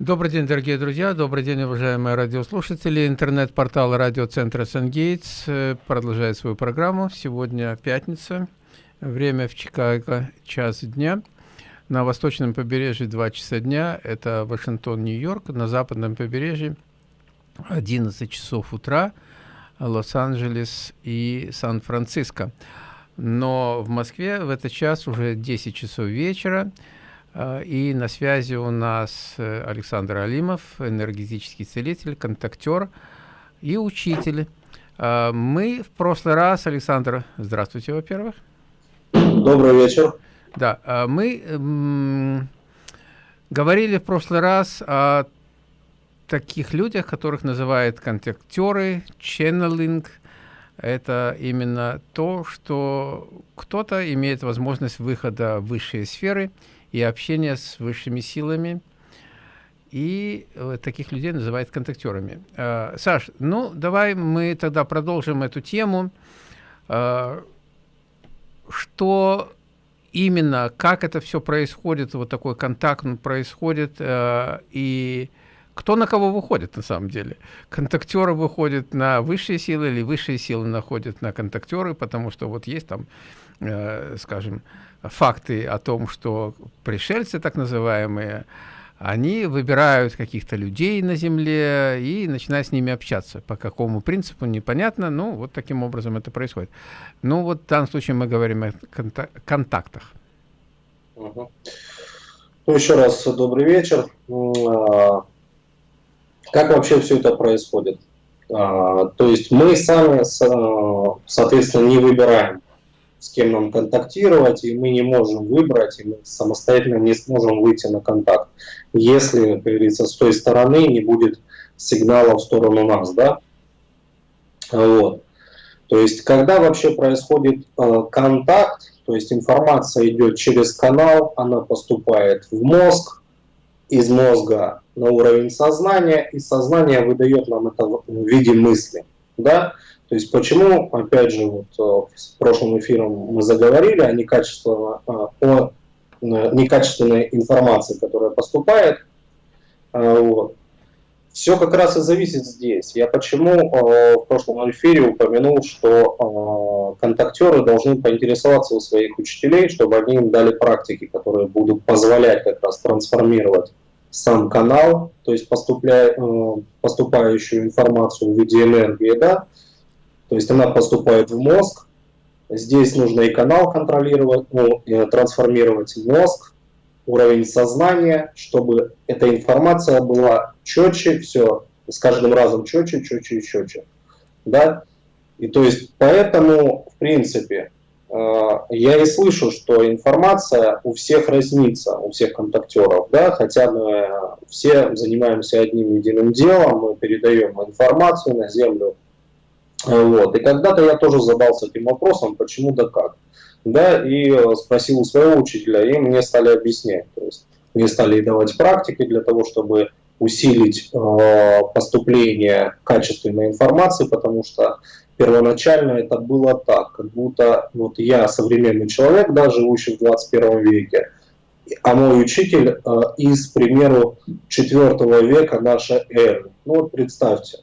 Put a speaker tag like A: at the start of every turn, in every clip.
A: Добрый день, дорогие друзья, добрый день, уважаемые радиослушатели. Интернет-портал радиоцентра Сангейтс э, продолжает свою программу. Сегодня пятница, время в Чикаго, час дня. На восточном побережье 2 часа дня, это Вашингтон, Нью-Йорк. На западном побережье 11 часов утра, Лос-Анджелес и Сан-Франциско. Но в Москве в этот час уже 10 часов вечера. А, и на связи у нас э, Александр Алимов, энергетический целитель, контактер и учитель. А, мы в прошлый раз, Александр, здравствуйте, во-первых.
B: Добрый вечер.
A: Да, мы говорили в прошлый раз о таких людях, которых называют контактеры, ченнелинг. Это именно то, что кто-то имеет возможность выхода в высшие сферы – и общение с высшими силами. И э, таких людей называют контактерами. Э, Саш, ну давай мы тогда продолжим эту тему. Э, что именно, как это все происходит, вот такой контакт происходит, и кто на кого выходит на самом деле. Контактеры выходят на высшие силы или высшие силы находят на контактеры, потому что вот есть там, скажем, факты о том, что пришельцы, так называемые, они выбирают каких-то людей на Земле и начинают с ними общаться. По какому принципу, непонятно, но вот таким образом это происходит. Ну вот в данном случае мы говорим о контактах.
B: Ну, еще раз добрый вечер. А, как вообще все это происходит? А, то есть мы сами, соответственно, не выбираем с кем нам контактировать, и мы не можем выбрать, и мы самостоятельно не сможем выйти на контакт, если, как говорится, с той стороны не будет сигнала в сторону нас, да. Вот. То есть, когда вообще происходит э, контакт, то есть информация идет через канал, она поступает в мозг, из мозга на уровень сознания, и сознание выдает нам это в виде мысли, да. То есть почему, опять же, вот э, в прошлом эфире мы заговорили о, некачественно, э, о э, некачественной информации, которая поступает. Вот. Все как раз и зависит здесь. Я почему в прошлом эфире упомянул, что контактеры должны поинтересоваться у своих учителей, чтобы они им дали практики, которые будут позволять как раз трансформировать сам канал, то есть поступающую информацию в виде энергии, да, то есть она поступает в мозг. Здесь нужно и канал контролировать, ну, трансформировать мозг, уровень сознания, чтобы эта информация была четче, все с каждым разом четче, четче и четче. Да? И то есть поэтому, в принципе, э, я и слышу, что информация у всех разнится, у всех контактеров, да, хотя мы все занимаемся одним единым делом, мы передаем информацию на Землю, вот. И когда-то я тоже задался этим вопросом, почему да как. Да, и э, спросил у своего учителя, и мне стали объяснять. То есть мне стали давать практики для того, чтобы усилить э, поступление качественной информации, потому что первоначально это было так, как будто вот я современный человек, да, живущий в 21 веке, а мой учитель э, из, к примеру, 4 века нашей эры. Ну вот представьте,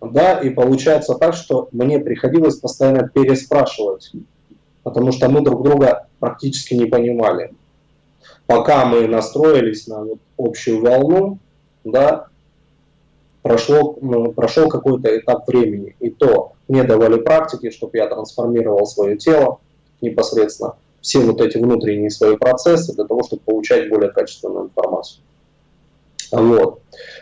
B: да, и получается так, что мне приходилось постоянно переспрашивать, потому что мы друг друга практически не понимали. Пока мы настроились на вот общую волну, да, прошло, ну, прошел какой-то этап времени, и то мне давали практики, чтобы я трансформировал свое тело непосредственно, все вот эти внутренние свои процессы для того, чтобы получать более качественную информацию. Вот.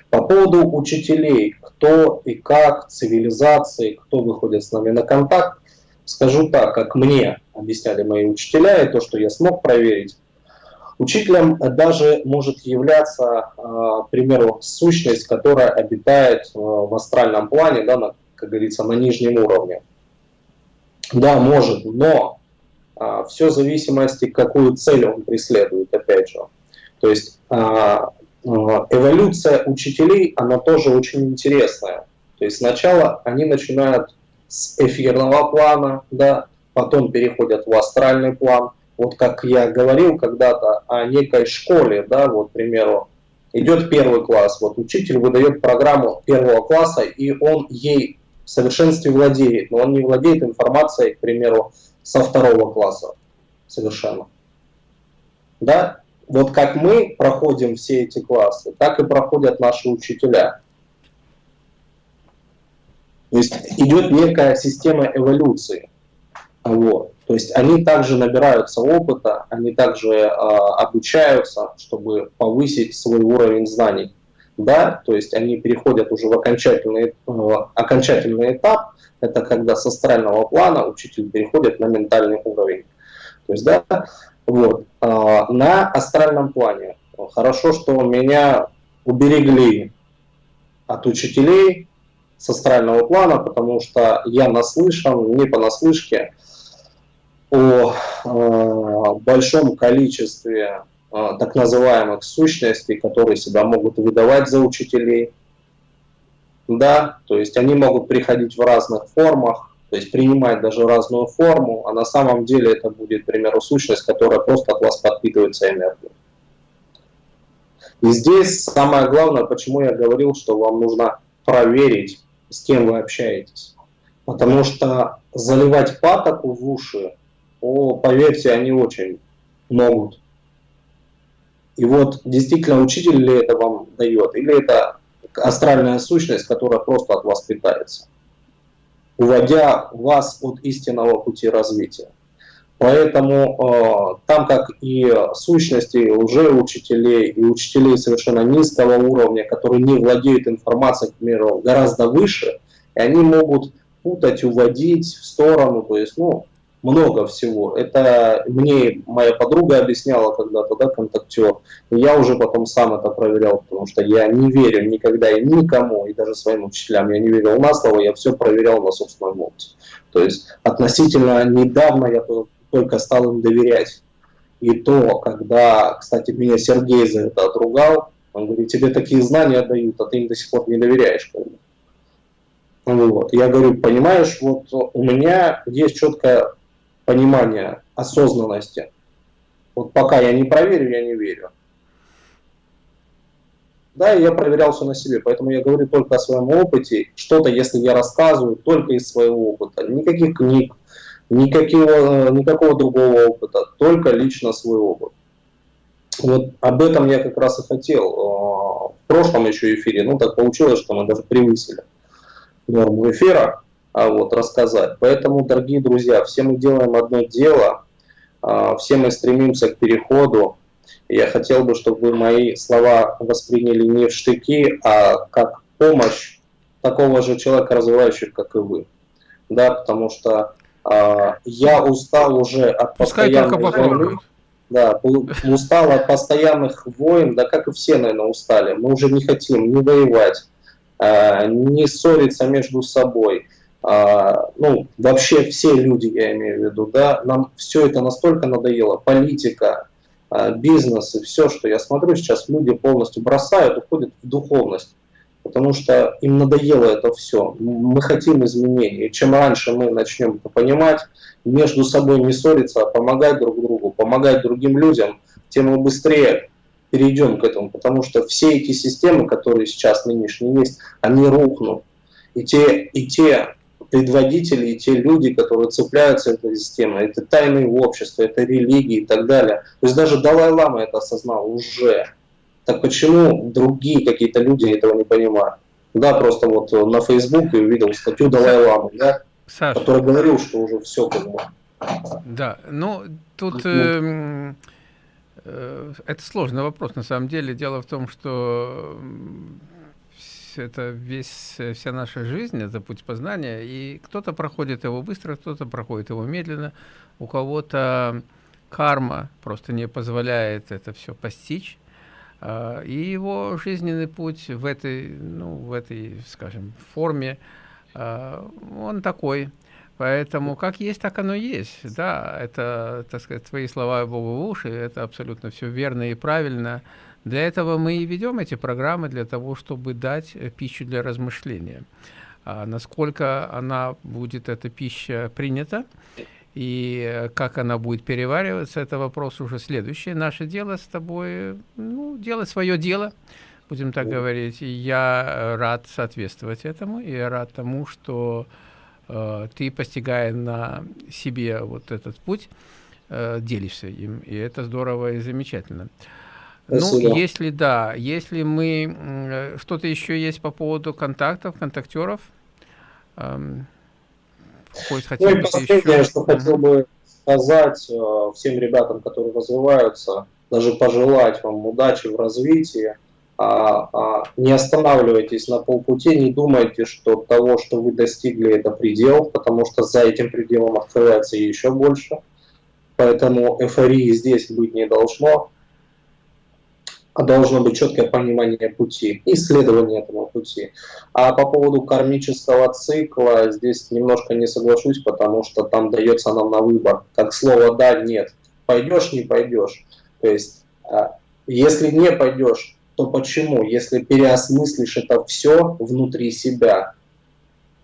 B: По поводу учителей, кто и как, цивилизации, кто выходит с нами на контакт, скажу так, как мне объясняли мои учителя, и то, что я смог проверить, Учителем даже может являться, а, к примеру, сущность, которая обитает а, в астральном плане, да, на, как говорится, на нижнем уровне. Да, может, но а, все в зависимости, какую цель он преследует, опять же. То есть эволюция учителей, она тоже очень интересная. То есть сначала они начинают с эфирного плана, да, потом переходят в астральный план. Вот как я говорил когда-то о некой школе, да, вот, к примеру, идет первый класс. Вот учитель выдает программу первого класса, и он ей в совершенстве владеет, но он не владеет информацией, к примеру, со второго класса совершенно. Да? Вот как мы проходим все эти классы, так и проходят наши учителя. То есть идет некая система эволюции. Вот. То есть они также набираются опыта, они также э, обучаются, чтобы повысить свой уровень знаний. Да, то есть они переходят уже в окончательный, э, окончательный этап, это когда с астрального плана учитель переходит на ментальный уровень. То есть, да, вот, э, на астральном плане. Хорошо, что меня уберегли от учителей с астрального плана, потому что я наслышан, не понаслышке, о э, большом количестве э, так называемых сущностей, которые себя могут выдавать за учителей. Да, то есть они могут приходить в разных формах, то есть принимать даже разную форму, а на самом деле это будет, к примеру, сущность, которая просто от вас подпитывается энергией. И здесь самое главное, почему я говорил, что вам нужно проверить, с кем вы общаетесь. Потому что заливать патоку в уши о, поверьте, они очень могут. И вот действительно учитель ли это вам дает, или это астральная сущность, которая просто от вас питается, уводя вас от истинного пути развития. Поэтому э, там как и сущности уже учителей, и учителей совершенно низкого уровня, которые не владеют информацией, к примеру, гораздо выше, и они могут путать, уводить в сторону, то есть, ну, много всего. Это мне моя подруга объясняла когда-то, да, контактер. Я уже потом сам это проверял, потому что я не верю никогда и никому, и даже своим учителям я не верил на слово, я все проверял на собственном опыте. То есть относительно недавно я только стал им доверять. И то, когда, кстати, меня Сергей за это отругал, он говорит, тебе такие знания дают, а ты им до сих пор не доверяешь. Вот. Я говорю, понимаешь, вот у меня есть четкая понимания, осознанности. Вот пока я не проверю, я не верю. Да, я проверял все на себе, поэтому я говорю только о своем опыте. Что-то, если я рассказываю, только из своего опыта. Никаких книг, никакого, никакого другого опыта, только лично свой опыт. Вот об этом я как раз и хотел э, в прошлом еще эфире. Ну, так получилось, что мы даже превысили норму эфира вот, рассказать. Поэтому, дорогие друзья, все мы делаем одно дело, а, все мы стремимся к переходу. Я хотел бы, чтобы вы мои слова восприняли не в штыки, а как помощь такого же человека, развивающего, как и вы. Да, потому что а, я устал уже от
A: Пускай постоянной войны.
B: Да, устал от постоянных войн, да как и все, наверное, устали. Мы уже не хотим ни воевать, не ссориться между собой. А, ну, вообще все люди, я имею в виду, да, нам все это настолько надоело, политика, а, бизнес и все, что я смотрю, сейчас люди полностью бросают, уходят в духовность, потому что им надоело это все. Мы хотим изменений. Чем раньше мы начнем это понимать, между собой не ссориться, а помогать друг другу, помогать другим людям, тем мы быстрее перейдем к этому, потому что все эти системы, которые сейчас нынешние есть, они рухнут. И те, и те предводители и те люди, которые цепляются этой системой, это тайные общества, это религии и так далее. То есть даже Далай-Лама это осознал уже. Так почему другие какие-то люди этого не понимают? Да, просто вот на Фейсбуке увидел статью Далай-Ламы, да, Саша, который говорил, что уже все как бы.
A: Да, ну тут э, э, это сложный вопрос на самом деле. Дело в том, что это весь, э, вся наша жизнь, это путь познания, и кто-то проходит его быстро, кто-то проходит его медленно, у кого-то карма просто не позволяет это все постичь, а, и его жизненный путь в этой, ну, в этой, скажем, форме, а, он такой. Поэтому как есть, так оно есть. Да, это, так сказать, твои слова Богу в уши, это абсолютно все верно и правильно. Для этого мы и ведем эти программы, для того, чтобы дать э, пищу для размышления. А насколько она будет, эта пища, принята, И как она будет перевариваться, это вопрос уже следующий. Наше дело с тобой, ну, делать свое дело, будем так говорить. И я рад соответствовать этому, и я рад тому, что э, ты, постигая на себе вот этот путь, э, делишься им. И это здорово и замечательно. Ну, Спасибо. Ну, если да, если мы... Э, что-то еще есть по поводу контактов, контактеров? Эм,
B: Хоть ну и последнее, еще... что хотел бы сказать э, всем ребятам, которые развиваются, даже пожелать вам удачи в развитии. А, а, не останавливайтесь на полпути, не думайте, что того, что вы достигли, это предел, потому что за этим пределом открывается еще больше. Поэтому эйфории здесь быть не должно а должно быть четкое понимание пути, исследование этого пути. А по поводу кармического цикла здесь немножко не соглашусь, потому что там дается нам на выбор, как слово «да», «нет». Пойдешь, не пойдешь. То есть, а, если не пойдешь, то почему? Если переосмыслишь это все внутри себя,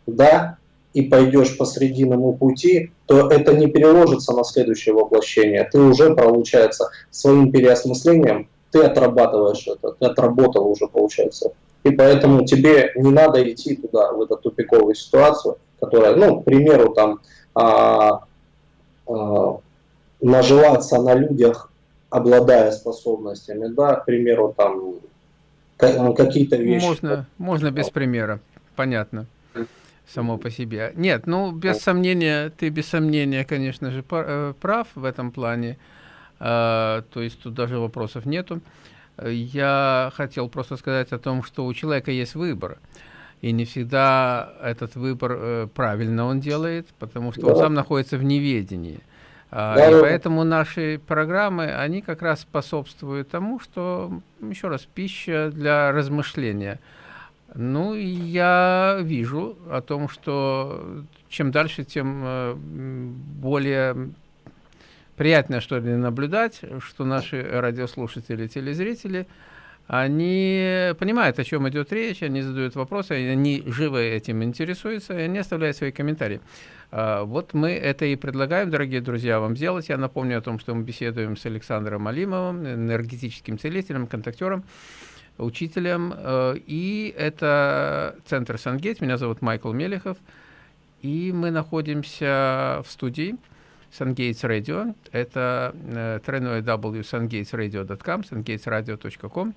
B: да, и пойдешь по срединному пути, то это не переложится на следующее воплощение. Ты уже, получается, своим переосмыслением ты отрабатываешь это, ты отработал уже, получается. И поэтому тебе не надо идти туда, в эту тупиковую ситуацию, которая, ну, к примеру, там, а, а, наживаться на людях, обладая способностями, да, к примеру, там, какие-то вещи.
A: Можно, можно без примера, понятно само по себе. Нет, ну, без сомнения, ты без сомнения, конечно же, э, прав в этом плане. А, то есть тут даже вопросов нету. Я хотел просто сказать о том, что у человека есть выбор. И не всегда этот выбор э, правильно он делает, потому что да. он сам находится в неведении. А, да, и поэтому наши программы, они как раз способствуют тому, что, еще раз, пища для размышления. Ну, я вижу о том, что чем дальше, тем э, более приятно, что ли, наблюдать, что наши радиослушатели, телезрители, они понимают, о чем идет речь, они задают вопросы, они живо этим интересуются, и они оставляют свои комментарии. А, вот мы это и предлагаем, дорогие друзья, вам сделать. Я напомню о том, что мы беседуем с Александром Алимовым, энергетическим целителем, контактером, учителем. А, и это центр Сангейт. Меня зовут Майкл Мелехов. И мы находимся в студии SunGates Radio. Это э, www.sungatesradio.com, sungatesradio.com.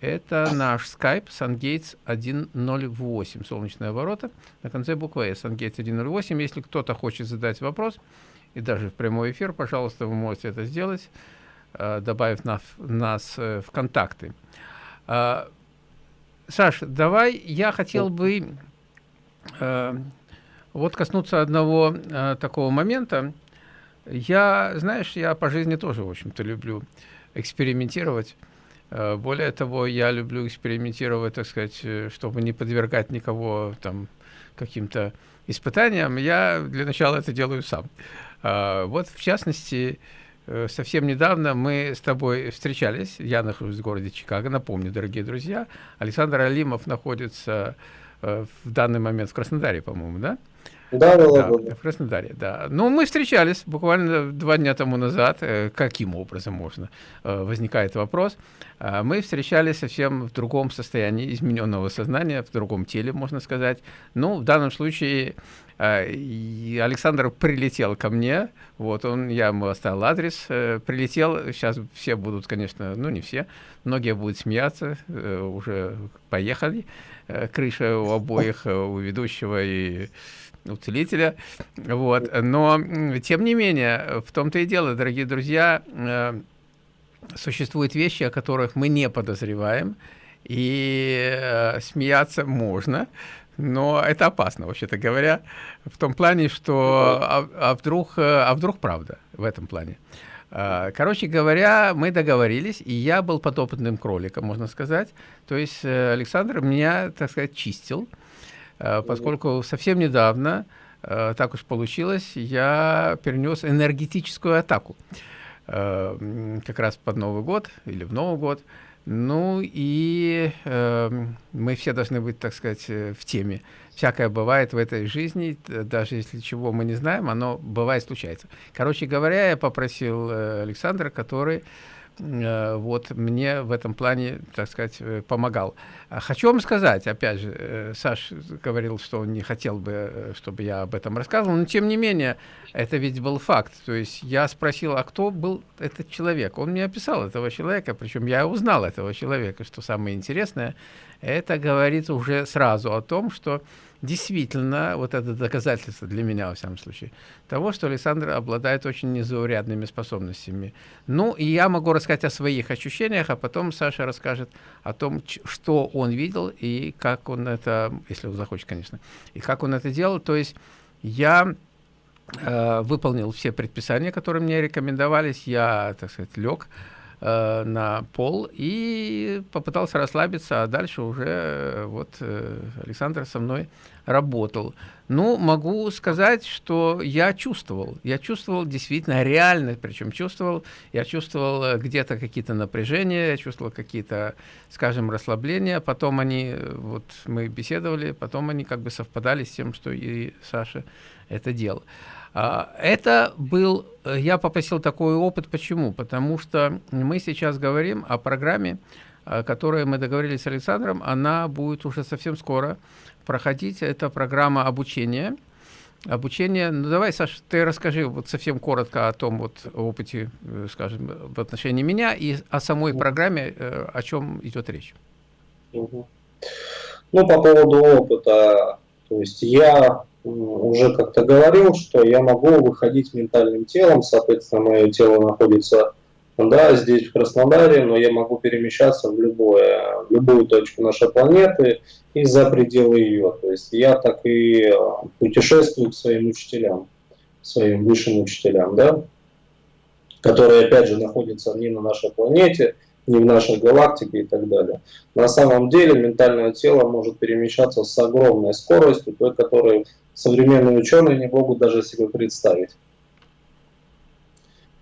A: Это наш Skype SunGates 108, солнечные ворота. На конце буквы S, SunGates 108. Если кто-то хочет задать вопрос, и даже в прямой эфир, пожалуйста, вы можете это сделать, э, добавив нас, нас э, в контакты. Э, Саш, давай я хотел бы вот коснуться одного такого момента. Я, знаешь, я по жизни тоже, в общем-то, люблю экспериментировать. Э, более того, я люблю экспериментировать, так сказать, э, чтобы не подвергать никого там каким-то испытаниям. Я для начала это делаю сам. А, вот, в частности, э, совсем недавно мы с тобой встречались. Я нахожусь в городе Чикаго. Напомню, дорогие друзья, Александр Алимов находится в данный момент в Краснодаре, по-моему, да?
B: Да, да, да, да.
A: В Краснодаре, да. Ну, мы встречались буквально два дня тому назад. Э, каким образом можно? Э, возникает вопрос. Мы встречались совсем в другом состоянии измененного сознания, в другом теле, можно сказать. Ну, в данном случае Александр прилетел ко мне, вот он, я ему оставил адрес, э, прилетел, сейчас все будут, конечно, ну не все, многие будут смеяться, уже поехали, крыша у обоих, у ведущего и у целителя. Вот. Но, тем не менее, в том-то и дело, дорогие друзья, э, существуют вещи, о которых мы не подозреваем, и э, смеяться можно, но это опасно, вообще-то говоря, в том плане, что а, а, вдруг, э, а вдруг правда в этом плане. Короче говоря, мы договорились, и я был подопытным кроликом, можно сказать. То есть Александр меня, так сказать, чистил. Э, поскольку совсем недавно, э, так уж получилось, я перенес энергетическую атаку. Э, как раз под Новый год или в Новый год. Ну и э, мы все должны быть, так сказать, э, в теме. Всякое бывает в этой жизни, даже если чего мы не знаем, оно бывает, случается. Короче говоря, я попросил э, Александра, который вот мне в этом плане, так сказать, э, помогал. А хочу вам сказать, опять же, э, Саш говорил, что он не хотел бы, чтобы я об этом рассказывал, но тем не менее, это ведь был факт. То есть я спросил, а кто был этот человек? Он мне описал этого человека, причем я узнал этого человека, что самое интересное, это говорит уже сразу о том, что действительно, вот это доказательство для меня, во всяком случае, того, что Александр обладает очень незаурядными способностями. Ну, и я могу рассказать о своих ощущениях, а потом Саша расскажет о том, что он видел и как он это, если он захочет, конечно, и как он это делал. То есть я э, выполнил все предписания, которые мне рекомендовались, я, так сказать, лег, э, на пол и попытался расслабиться, а дальше уже э, вот э, Александр со мной работал. Ну, могу сказать, что я чувствовал. Я чувствовал действительно реально, причем чувствовал, я чувствовал э, где-то какие-то напряжения, я чувствовал какие-то, скажем, расслабления. Потом они, э, вот мы беседовали, потом они как бы совпадали с тем, что и Саша это делал. А, это был, э, я попросил такой опыт, почему? Потому что мы сейчас говорим о программе, о мы договорились с Александром, она будет уже совсем скоро проходить. Это программа обучения. Обучение, ну давай, Саша, ты расскажи вот совсем коротко о том вот опыте, э, скажем, в отношении меня и о самой программе, э, о чем идет речь.
B: Ну, по поводу опыта, то есть я уже как-то говорил, что я могу выходить ментальным телом, соответственно, мое тело находится да, здесь в Краснодаре, но я могу перемещаться в, любое, в любую точку нашей планеты и за пределы ее. То есть я так и э, путешествую к своим учителям, своим высшим учителям, да, которые опять же находятся не на нашей планете, не в нашей галактике и так далее. На самом деле ментальное тело может перемещаться с огромной скоростью, той, которой современные ученые не могут даже себе представить.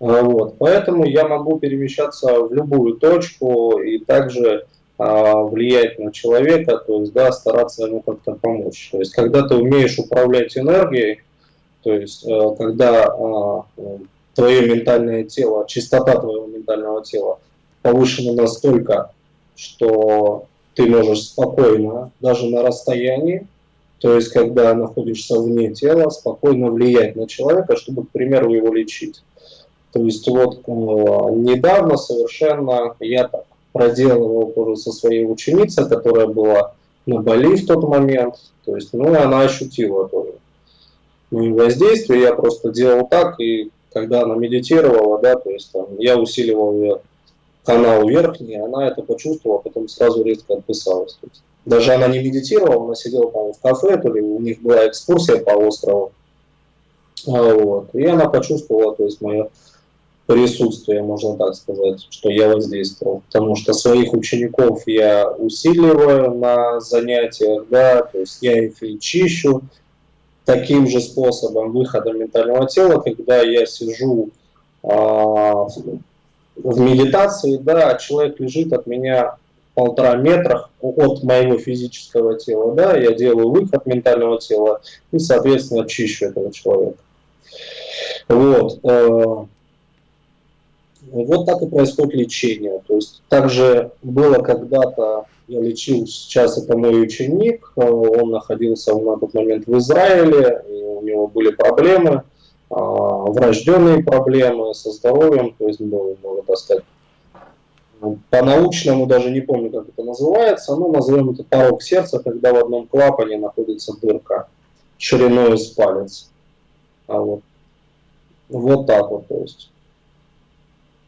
B: А, вот. Поэтому я могу перемещаться в любую точку и также а, влиять на человека, то есть да, стараться ему как-то помочь. То есть когда ты умеешь управлять энергией, то есть э, когда а, твое ментальное тело, чистота твоего ментального тела повышена настолько, что ты можешь спокойно, даже на расстоянии, то есть когда находишься вне тела, спокойно влиять на человека, чтобы, к примеру, его лечить. То есть вот э, недавно совершенно я так проделывал тоже со своей ученицей, которая была на Бали в тот момент. То есть, ну, она ощутила тоже воздействие. Я просто делал так, и когда она медитировала, да, то есть там, я усиливал ее канал верхний, она это почувствовала, потом сразу резко отписалась. То есть, даже она не медитировала, она сидела, по в кафе, то ли у них была экскурсия по острову. А, вот, и она почувствовала, то есть, мое присутствие, можно так сказать, что я воздействовал. Потому что своих учеников я усиливаю на занятиях, да, то есть я их и чищу таким же способом выхода ментального тела, когда я сижу а, в медитации, да, а человек лежит от меня полтора метра от моего физического тела, да, я делаю выход ментального тела и, соответственно, чищу этого человека. Вот. Вот так и происходит лечение. То есть также было когда-то, я лечил, сейчас это мой ученик, э, он находился на тот момент в Израиле, у него были проблемы, а, врожденные проблемы со здоровьем, то есть, ну, можно так сказать, по-научному даже не помню, как это называется, но назовем это порог сердца, когда в одном клапане находится дырка шириной с палец. А вот. вот так вот, то есть.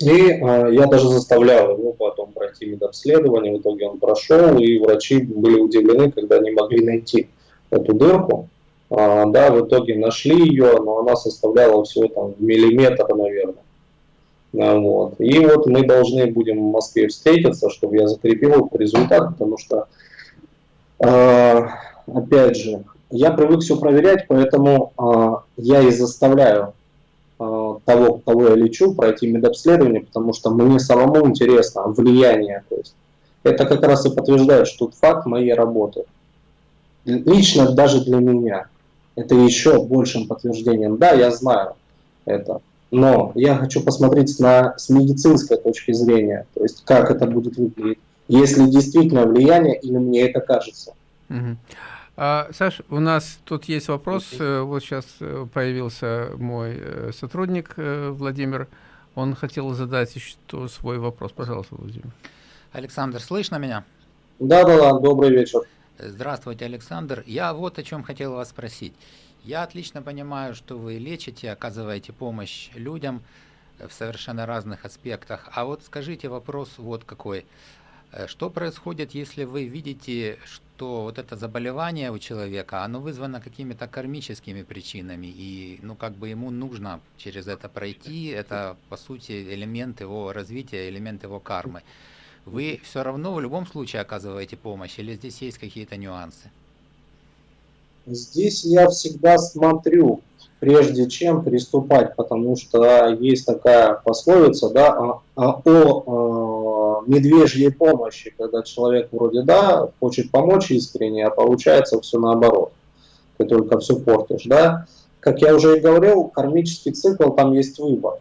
B: И э, я даже заставлял его потом пройти медобследование, в итоге он прошел, и врачи были удивлены, когда не могли найти эту дырку. А, да, в итоге нашли ее, но она составляла всего там миллиметр, наверное. А, вот. И вот мы должны будем в Москве встретиться, чтобы я закрепил результат, потому что, э, опять же, я привык все проверять, поэтому э, я и заставляю того, кого я лечу, пройти медобследование, потому что мне самому интересно влияние, то есть это как раз и подтверждает, что тот факт моей работы. Лично даже для меня это еще большим подтверждением. Да, я знаю это, но я хочу посмотреть на, с медицинской точки зрения, то есть как это будет выглядеть, если действительно влияние или мне это кажется.
A: Угу. А, Саш, у нас тут есть вопрос. Э, вот сейчас э, появился мой э, сотрудник Владимир. Он хотел задать еще свой вопрос. Пожалуйста, Владимир.
C: Александр, слышно меня?
B: Да, да, да. Добрый вечер.
C: Здравствуйте, Александр. Я вот о чем хотел вас спросить. Я отлично понимаю, что вы лечите, оказываете помощь людям в совершенно разных аспектах. А вот скажите вопрос вот какой. Э, что происходит, если вы видите, что вот это заболевание у человека, оно вызвано какими-то кармическими причинами, и ну как бы ему нужно через это пройти, это по сути элемент его развития, элемент его кармы. Вы все равно в любом случае оказываете помощь, или здесь есть какие-то нюансы?
B: Здесь я всегда смотрю, прежде чем приступать, потому что есть такая пословица да, о, о, медвежьей помощи, когда человек вроде да, хочет помочь искренне, а получается все наоборот. Ты только все портишь. Да? Как я уже и говорил, кармический цикл, там есть выбор.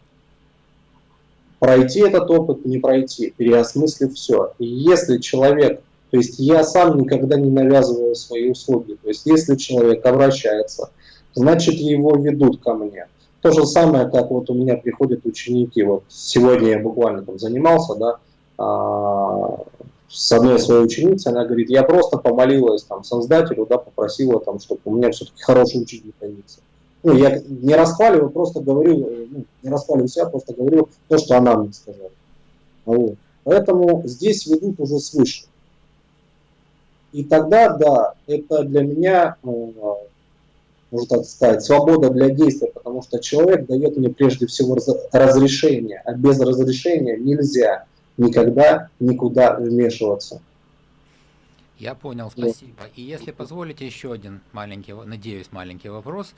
B: Пройти этот опыт, не пройти, переосмыслив все. И если человек, то есть я сам никогда не навязываю свои услуги, то есть если человек обращается, значит его ведут ко мне. То же самое, как вот у меня приходят ученики, вот сегодня я буквально там занимался, да, с одной своей ученицей, она говорит, я просто помолилась там создателю, да, попросила там, чтобы у меня все-таки хороший учитель появился. Ну, я не расхваливаю, просто говорю, ну, не расхваливаю себя, просто говорю то, что она мне сказала. Вот. Поэтому здесь ведут уже свыше. И тогда, да, это для меня э, можно так сказать, свобода для действия, потому что человек дает мне прежде всего разрешение, а без разрешения нельзя никогда никуда вмешиваться.
C: Я понял, спасибо. И если позволите еще один маленький, надеюсь, маленький вопрос.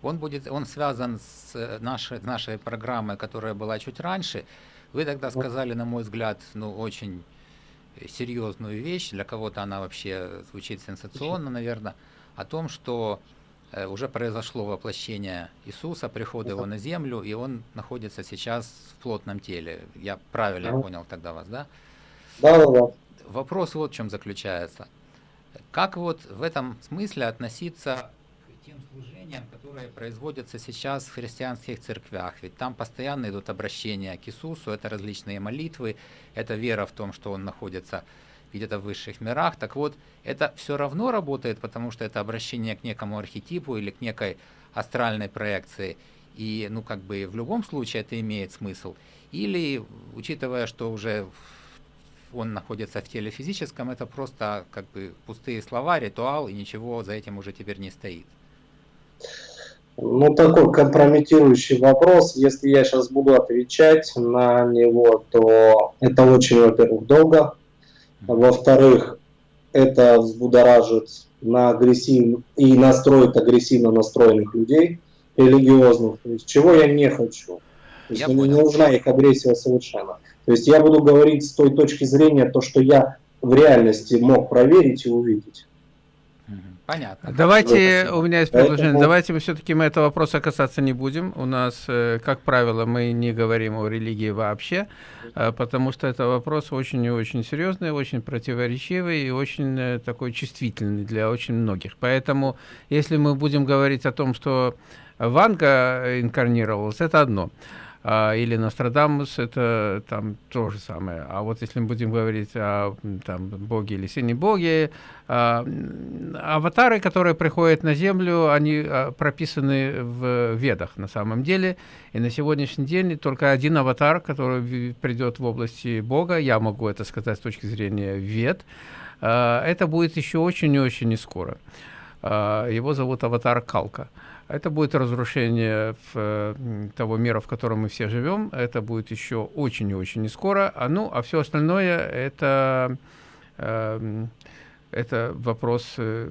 C: Он, будет, он связан с нашей, нашей программой, которая была чуть раньше. Вы тогда сказали, на мой взгляд, ну, очень серьезную вещь, для кого-то она вообще звучит сенсационно, наверное, о том, что Э, уже произошло воплощение Иисуса, приход его на землю, и он находится сейчас в плотном теле. Я правильно да. понял тогда вас, да?
B: Да, да, да.
C: Вопрос вот в чем заключается. Как вот в этом смысле относиться к тем служениям, которые производятся сейчас в христианских церквях? Ведь там постоянно идут обращения к Иисусу, это различные молитвы, это вера в том, что Он находится где-то в высших мирах. Так вот, это все равно работает, потому что это обращение к некому архетипу или к некой астральной проекции. И, ну, как бы в любом случае это имеет смысл. Или, учитывая, что уже он находится в теле физическом, это просто как бы пустые слова, ритуал, и ничего за этим уже теперь не стоит.
B: Ну, такой компрометирующий вопрос. Если я сейчас буду отвечать на него, то это очень, во-первых, долго, во-вторых, это взбудоражит на агрессив... и настроит агрессивно настроенных людей, религиозных, то есть, чего я не хочу. То есть, мне не нужна их агрессия совершенно. То есть я буду говорить с той точки зрения, то, что я в реальности мог проверить и увидеть.
A: Понятно. Давайте, у меня есть предложение, Поэтому... давайте мы все-таки мы этого вопроса касаться не будем. У нас, э, как правило, мы не говорим о религии вообще, э, потому что это вопрос очень и очень серьезный, очень противоречивый и очень э, такой чувствительный для очень многих. Поэтому, если мы будем говорить о том, что Ванга инкарнировалась, это одно. А, или Нострадамус, это там то же самое. А вот если мы будем говорить о там, боге или сине боге, а, аватары, которые приходят на Землю, они а, прописаны в ведах на самом деле. И на сегодняшний день только один аватар, который придет в области Бога, я могу это сказать с точки зрения вед, это будет еще очень и очень не скоро. Его зовут аватар Калка. Это будет разрушение того мира, в котором мы все живем. Это будет еще очень и очень не скоро. А, ну, а все остальное это, э, это вопрос э,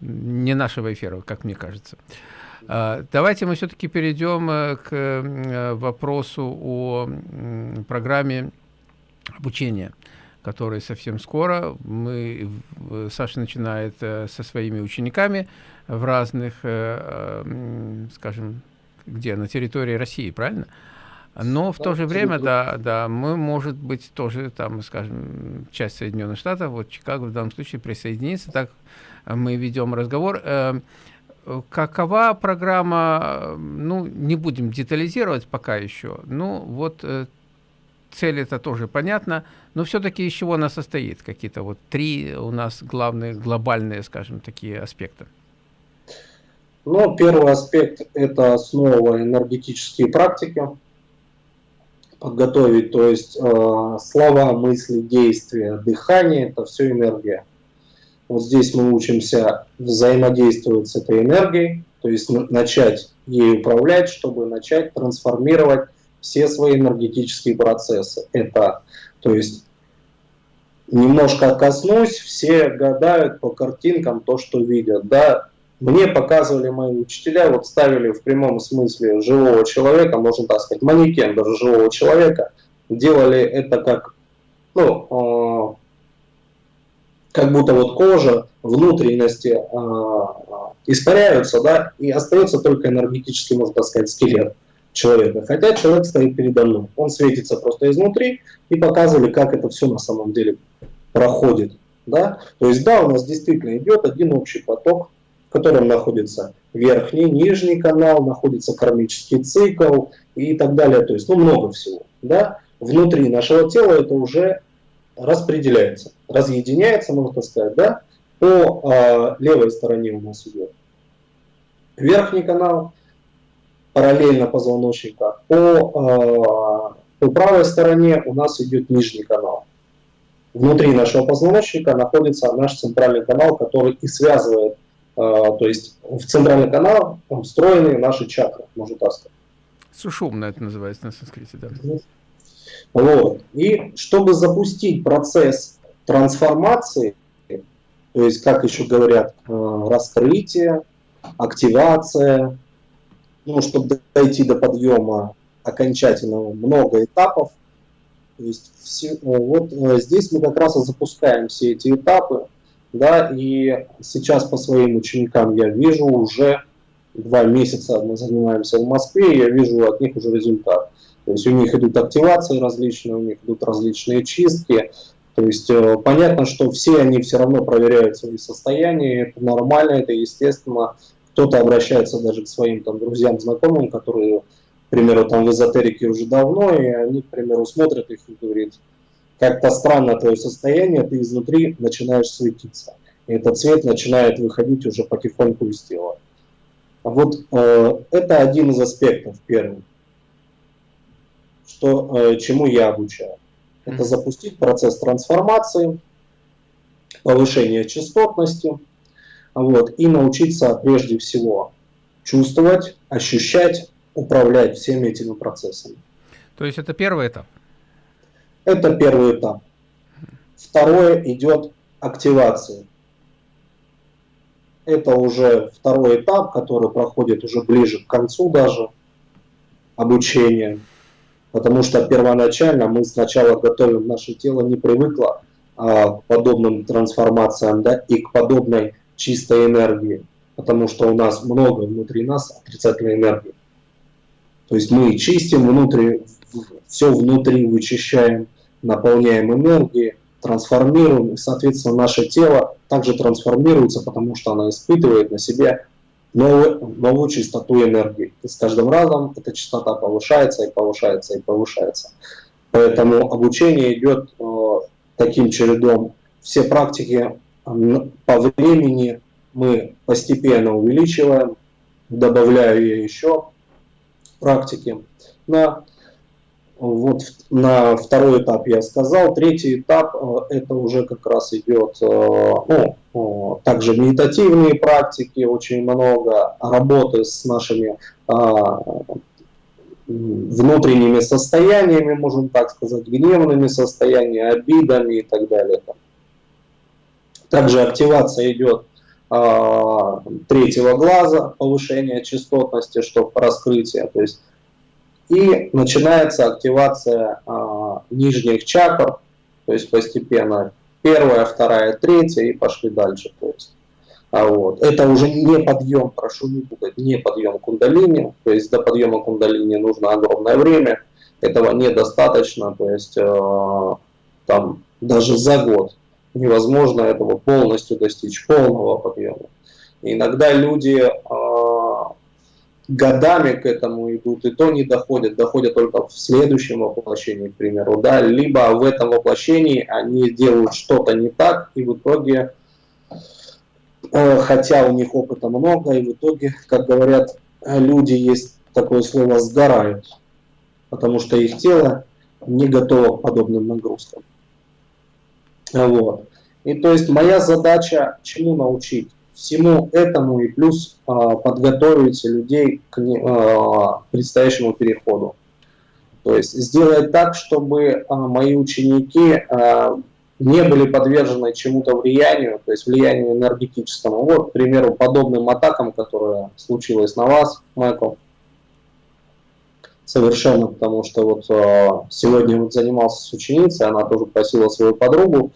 A: не нашего эфира, как мне кажется. Э, давайте мы все-таки перейдем э, к э, вопросу о программе обучения который совсем скоро. Мы, Саша начинает э, со своими учениками в разных, э, э, скажем, где? На территории России, правильно? Но в да, то же время, да, да, мы, может быть, тоже там, скажем, часть Соединенных Штатов, вот Чикаго в данном случае присоединится, так мы ведем разговор. Какова программа, ну, не будем детализировать пока еще, ну, вот цель это тоже понятно, но все-таки из чего она состоит? Какие-то вот три у нас главные, глобальные, скажем, такие аспекта.
B: Ну, первый аспект – это основа энергетические практики. Подготовить, то есть э, слова, мысли, действия, дыхание – это все энергия. Вот здесь мы учимся взаимодействовать с этой энергией, то есть начать ей управлять, чтобы начать трансформировать все свои энергетические процессы. Это, то есть, немножко коснусь, все гадают по картинкам то, что видят. Да? Мне показывали мои учителя, вот ставили в прямом смысле живого человека, можно так сказать, манекен даже живого человека, делали это как, ну, э, как будто вот кожа, внутренности э, испаряются, да, и остается только энергетический, можно так сказать, скелет человека. Хотя человек стоит передо мной. Он светится просто изнутри и показывали, как это все на самом деле проходит. Да? То есть да, у нас действительно идет один общий поток, в котором находится верхний, нижний канал, находится кармический цикл и так далее. То есть ну, много всего. Да? Внутри нашего тела это уже распределяется, разъединяется, можно сказать, да? по э, левой стороне у нас идет верхний канал, параллельно позвоночника. По, э, по правой стороне у нас идет нижний канал. Внутри нашего позвоночника находится наш центральный канал, который и связывает, э, то есть в центральный канал встроены наши чакры, можно так сказать.
A: Сушумна это называется на санскрите, да.
B: Вот. И чтобы запустить процесс трансформации, то есть, как еще говорят, э, раскрытие, активация, ну, чтобы дойти до подъема окончательного, много этапов. То есть все, вот э, здесь мы как раз и запускаем все эти этапы, да, и сейчас по своим ученикам я вижу уже два месяца мы занимаемся в Москве, и я вижу от них уже результат. То есть у них идут активации различные, у них идут различные чистки. То есть э, понятно, что все они все равно проверяют свои состояния, это нормально, это естественно. Кто-то обращается даже к своим там, друзьям, знакомым, которые, к примеру, там в эзотерике уже давно, и они, к примеру, смотрят их и говорят, как-то странно твое состояние, ты изнутри начинаешь светиться. И этот цвет начинает выходить уже потихоньку из тела. Вот э, это один из аспектов первый, что, э, чему я обучаю. Это запустить процесс трансформации, повышения частотности, вот, и научиться прежде всего чувствовать, ощущать, управлять всеми этими процессами.
A: То есть это первый этап?
B: Это первый этап. Второе идет активация. Это уже второй этап, который проходит уже ближе к концу даже обучения. Потому что первоначально мы сначала готовим, наше тело не привыкло а, к подобным трансформациям да, и к подобной чистой энергии, потому что у нас много внутри нас отрицательной энергии. То есть мы чистим внутри, все внутри вычищаем, наполняем энергией, трансформируем, и, соответственно, наше тело также трансформируется, потому что оно испытывает на себе новую, новую частоту энергии. И с каждым разом эта частота повышается и повышается и повышается. Поэтому обучение идет э, таким чередом. Все практики по времени мы постепенно увеличиваем, добавляю я еще практики. На, вот, на второй этап я сказал. Третий этап э, это уже как раз идет ну, также медитативные практики, очень много работы с нашими а, внутренними состояниями, можем так сказать, гневными состояниями, обидами и так далее. Также активация идет а, третьего глаза, повышение частотности, чтобы раскрытие. То есть, и начинается активация а, нижних чакр, То есть постепенно первая, вторая, третья и пошли дальше. То есть, а вот. Это уже не подъем, прошу не путать, не подъем кундалини. То есть до подъема кундалини нужно огромное время. Этого недостаточно. То есть э, там даже за год невозможно этого полностью достичь, полного подъема. иногда люди э, годами к этому идут, и то не доходят, доходят только в следующем воплощении, к примеру, да, либо в этом воплощении они делают что-то не так, и в итоге, э, хотя у них опыта много, и в итоге, как говорят люди, есть такое слово «сгорают», потому что их тело не готово к подобным нагрузкам. Вот. И то есть моя задача чему научить? Всему этому и плюс э, подготовить людей к э, предстоящему переходу. То есть сделать так, чтобы э, мои ученики э, не были подвержены чему-то влиянию, то есть влиянию энергетическому. Вот, к примеру, подобным атакам, которые случилось на вас, Майкл, совершенно, потому что вот э, сегодня вот занимался с ученицей, она тоже просила свою подругу,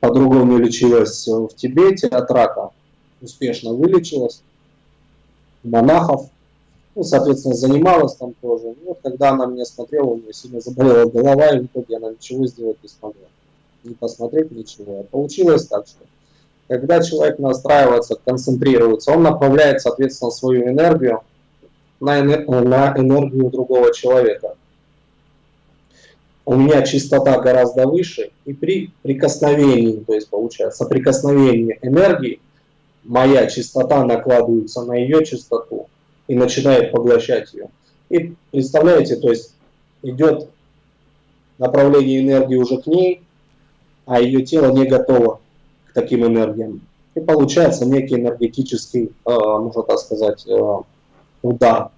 B: подруга у нее лечилась в Тибете от рака, успешно вылечилась, монахов, ну, соответственно, занималась там тоже. вот когда она меня смотрела, у нее сильно заболела голова, и в итоге она ничего сделать не смогла. Не посмотреть ничего. Получилось так, что когда человек настраивается, концентрируется, он направляет, соответственно, свою энергию на, на энергию другого человека. У меня частота гораздо выше, и при прикосновении, то есть получается соприкосновении энергии, моя частота накладывается на ее частоту и начинает поглощать ее. И представляете, то есть идет направление энергии уже к ней, а ее тело не готово к таким энергиям. И получается некий энергетический, э, можно так сказать, э, удар.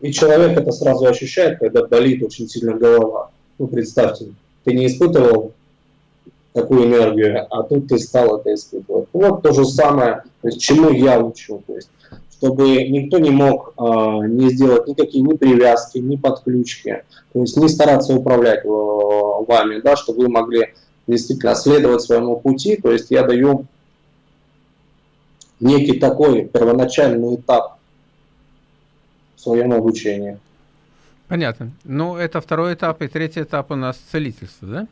B: И человек это сразу ощущает, когда болит очень сильно голова. Ну, представьте, ты не испытывал такую энергию, а тут ты стал это испытывать. Вот то же самое, то есть, чему я учу. То есть, чтобы никто не мог э, не сделать никакие ни привязки, ни подключки, то есть не стараться управлять э, вами, да, чтобы вы могли действительно следовать своему пути. То есть я даю некий такой первоначальный этап в своем обучении.
A: Понятно. Ну, это второй этап, и третий этап у нас целительство, да?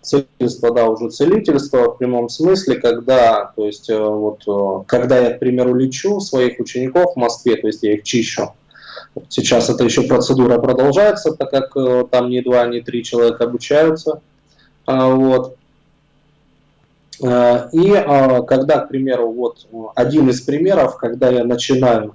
B: Целительство, да, уже целительство в прямом смысле, когда, то есть, э, вот, э, когда я, к примеру, лечу своих учеников в Москве, то есть я их чищу, Сейчас эта еще процедура продолжается, так как э, там не два, не три человека обучаются. А, вот. И когда, к примеру, вот один из примеров, когда я начинаю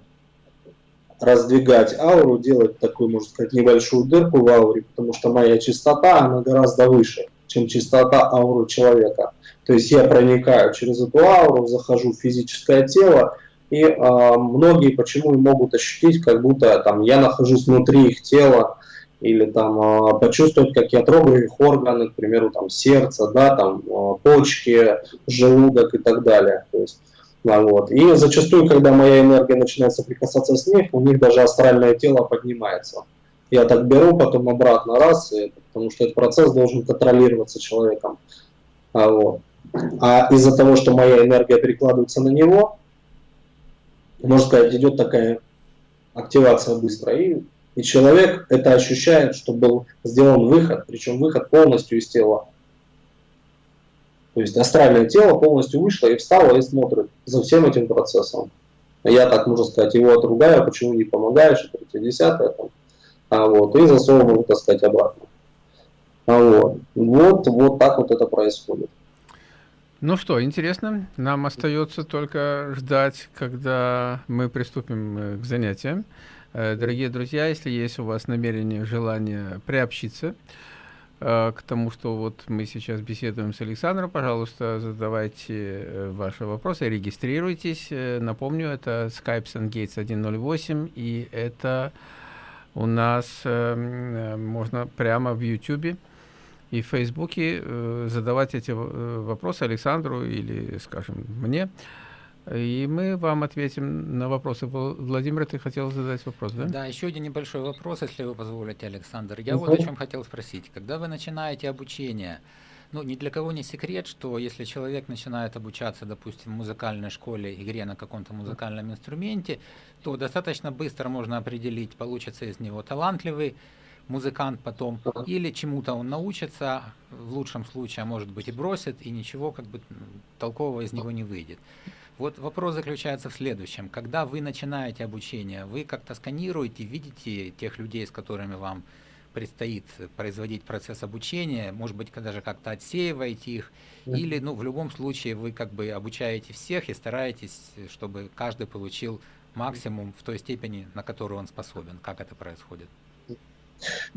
B: раздвигать ауру, делать такую, можно сказать, небольшую дырку в ауре, потому что моя частота, она гораздо выше, чем частота ауры человека. То есть я проникаю через эту ауру, захожу в физическое тело, и э, многие почему и могут ощутить, как будто там я нахожусь внутри их тела, или там э, почувствовать, как я трогаю их органы, к примеру, там сердце, да, там э, почки, желудок и так далее. То есть вот. И зачастую, когда моя энергия начинает соприкасаться с них, у них даже астральное тело поднимается. Я так беру, потом обратно раз, и, потому что этот процесс должен контролироваться человеком. А, вот. а из-за того, что моя энергия перекладывается на него, можно сказать, идет такая активация быстро. И, и человек это ощущает, что был сделан выход, причем выход полностью из тела. То есть астральное тело полностью вышло и встало и смотрит за всем этим процессом. Я так, можно сказать, его отругаю, почему не помогаешь, и третье, десятое, там, а вот, и засовываю, так сказать, обратно. А вот. вот, вот так вот это происходит.
A: Ну что, интересно. Нам остается только ждать, когда мы приступим э, к занятиям. Э, дорогие друзья, если есть у вас намерение, желание приобщиться, Э, к тому, что вот мы сейчас беседуем с Александром, пожалуйста, задавайте э, ваши вопросы, регистрируйтесь. Напомню, это Skype SunGates 108, и это у нас можно прямо в YouTube и в Фейсбуке задавать эти вопросы Александру или, скажем, мне. И мы вам ответим на вопросы. Владимир, ты хотел задать вопрос, да?
C: Да, еще один небольшой вопрос, если вы позволите, Александр. Я вот о чем хотел спросить. Когда вы начинаете обучение, ну, ни для кого не секрет, что если человек начинает обучаться, допустим, в музыкальной школе, игре на каком-то музыкальном инструменте, то достаточно быстро можно определить, получится из него талантливый музыкант потом, или чему-то он научится, в лучшем случае, а может быть и бросит, и ничего как бы толкового из него не выйдет. Вот вопрос заключается в следующем. Когда вы начинаете обучение, вы как-то сканируете, видите тех людей, с которыми вам предстоит производить процесс обучения, может быть, даже как-то отсеиваете их, или, ну, в любом случае вы как бы обучаете всех и стараетесь, чтобы каждый получил максимум в той степени, на которую он способен. Как это происходит?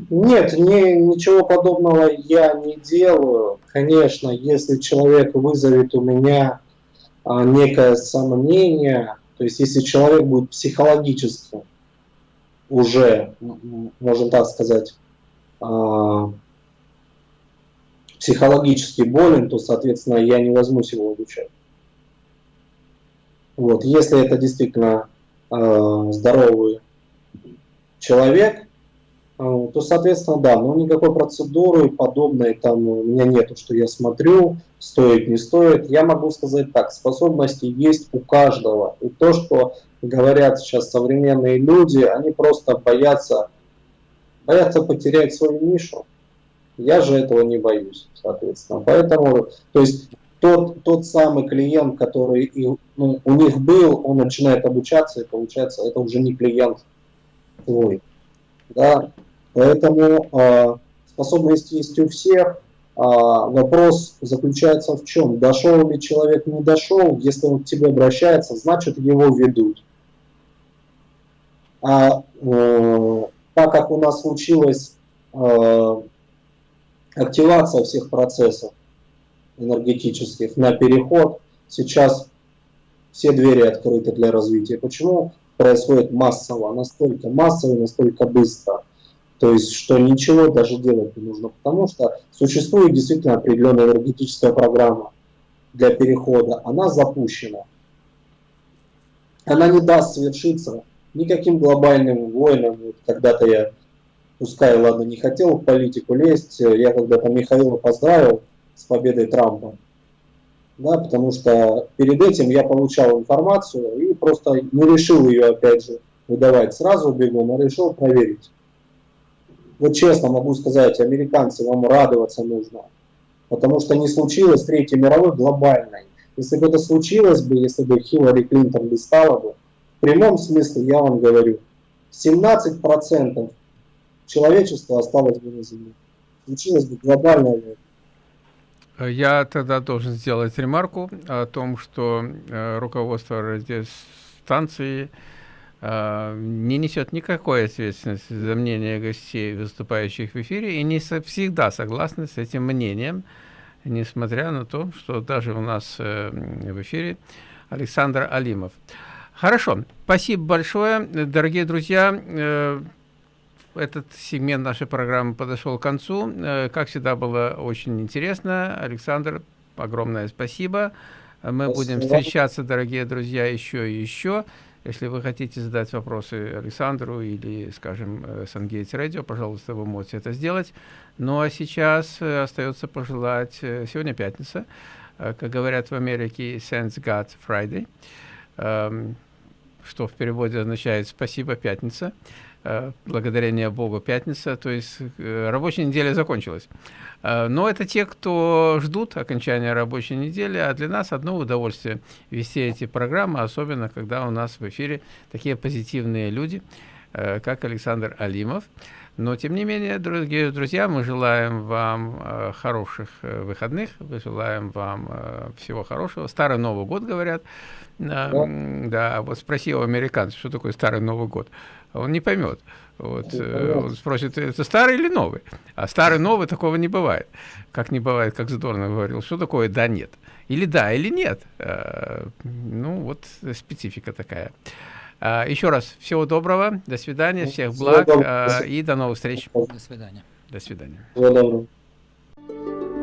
B: Нет, не, ничего подобного я не делаю. Конечно, если человек вызовет у меня некое сомнение, то есть если человек будет психологически уже, можем так сказать, а, психологически болен, то, соответственно, я не возьмусь его обучать. Вот. Если это действительно э, здоровый человек, то, соответственно, да, но никакой процедуры подобной там у меня нету, что я смотрю, стоит, не стоит. Я могу сказать так, способности есть у каждого. И то, что говорят сейчас современные люди, они просто боятся боятся потерять свою нишу. Я же этого не боюсь, соответственно. Поэтому, то есть тот, тот самый клиент, который и, ну, у них был, он начинает обучаться, и получается, это уже не клиент твой. Да? Поэтому э, способность есть у всех. Э, вопрос заключается в чем? Дошел ли человек, не дошел. Если он к тебе обращается, значит его ведут. А э, так как у нас случилась э, активация всех процессов энергетических на переход, сейчас все двери открыты для развития. Почему происходит массово, настолько массово, настолько быстро? То есть, что ничего даже делать не нужно, потому что существует действительно определенная энергетическая программа для перехода, она запущена. Она не даст совершиться никаким глобальным войнам. Вот когда-то я, пускай, ладно, не хотел в политику лезть, я когда-то Михаила поздравил с победой Трампа. Да, потому что перед этим я получал информацию и просто не решил ее, опять же, выдавать сразу бегом, а решил проверить. Вот честно могу сказать, американцы, вам радоваться нужно. Потому что не случилось Третьей мировой глобальной. Если бы это случилось бы, если бы Хиллари Клинтон не стала бы, в прямом смысле я вам говорю, 17% человечества осталось бы на Земле. Случилось бы глобальная
A: война. Я тогда должен сделать ремарку о том, что э, руководство радиостанции э, не несет никакой ответственности за мнение гостей, выступающих в эфире, и не всегда согласны с этим мнением, несмотря на то, что даже у нас э, в эфире Александр Алимов. Хорошо, спасибо большое, дорогие друзья. Э, этот сегмент нашей программы подошел к концу. Э, как всегда, было очень интересно. Александр, огромное спасибо. Мы спасибо. будем встречаться, дорогие друзья, еще и еще. Если вы хотите задать вопросы Александру или, скажем, э, Сангейтс Радио, пожалуйста, вы можете это сделать. Ну а сейчас остается пожелать, сегодня пятница, как говорят в Америке, Thanks God Friday. Эм, что в переводе означает «спасибо, пятница», э, благодарение Богу пятница, то есть э, рабочая неделя закончилась. Э, но это те, кто ждут окончания рабочей недели, а для нас одно удовольствие вести эти программы, особенно когда у нас в эфире такие позитивные люди, как Александр Алимов. Но, тем не менее, дорогие друзья, мы желаем вам хороших выходных, мы желаем вам всего хорошего. Старый Новый год, говорят. Да, да, вот спроси у американца, что такое Старый Новый год. Он не поймет. Вот, э, он спросит, это старый или новый? А старый новый такого не бывает. Как не бывает, как здорово говорил, что такое да нет? Или да, или нет. А, ну, вот специфика такая. А, еще раз, всего доброго, до свидания, всех благ и до новых встреч.
C: До свидания.
A: До свидания.
B: Всего доброго.